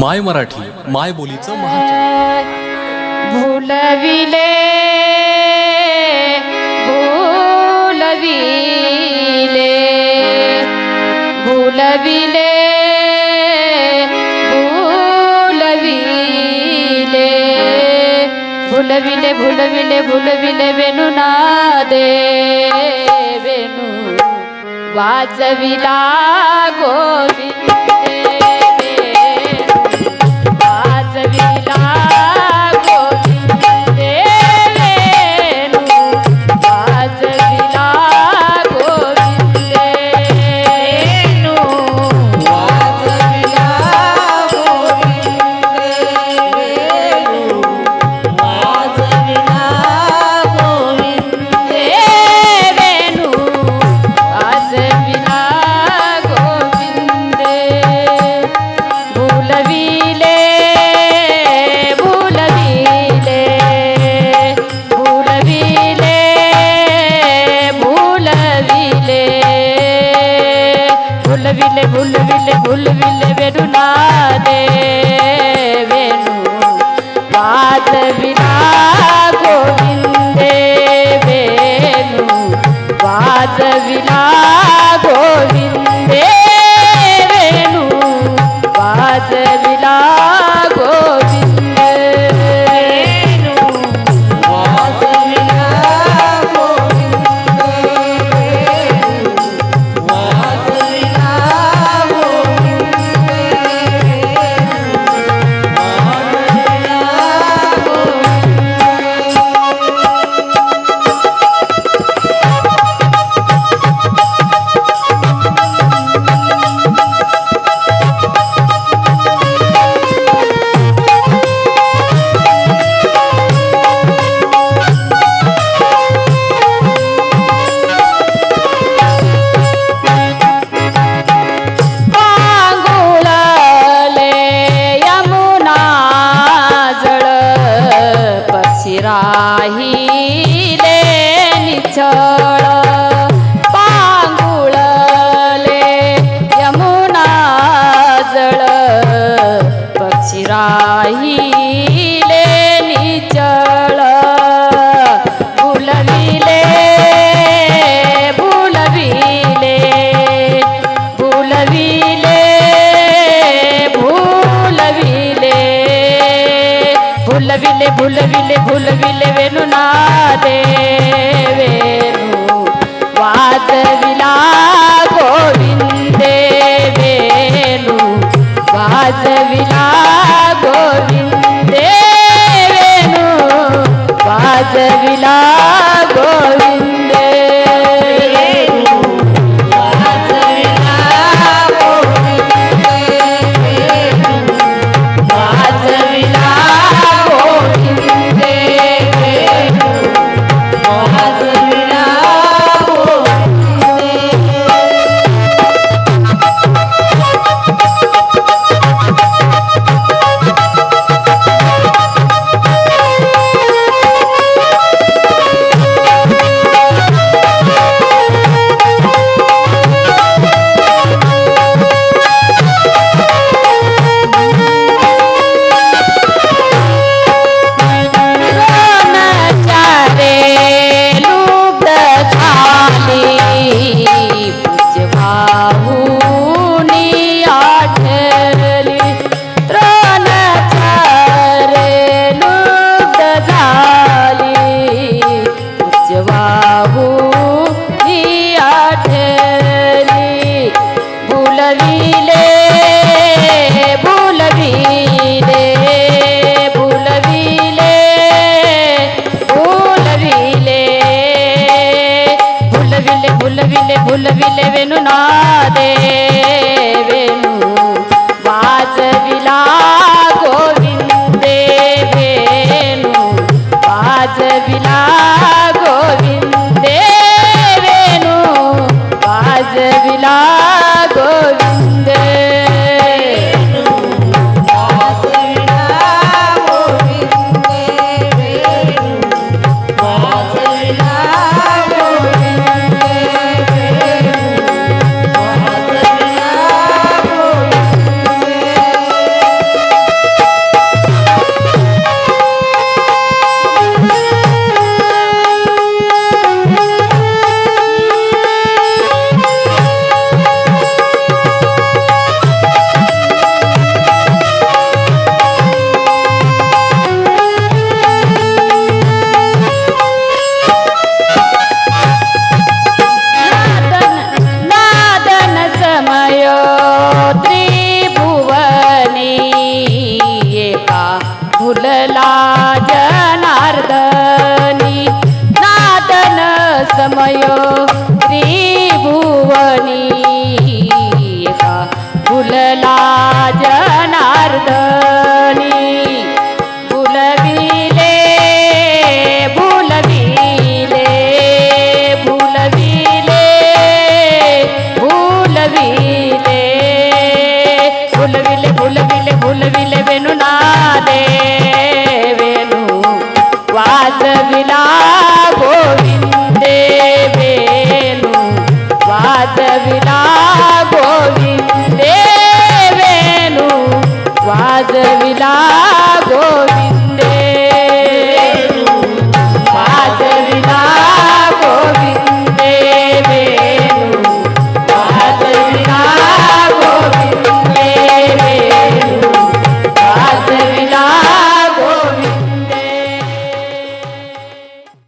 माय मराठी माय बोलीचं भूलविले भूलविले भूलविले भूलविले भूलविले वेणू ना वेणुनादे वेणू वाचविला गोविंद. দিল राहिले निचळ भुलविले भुलविले भुलविले भुलविले भुलविले भुलविले भुलविले वेणुनादे. विला गोविंद ಭುಲವಿಲೆವೆನು ನಾದೇ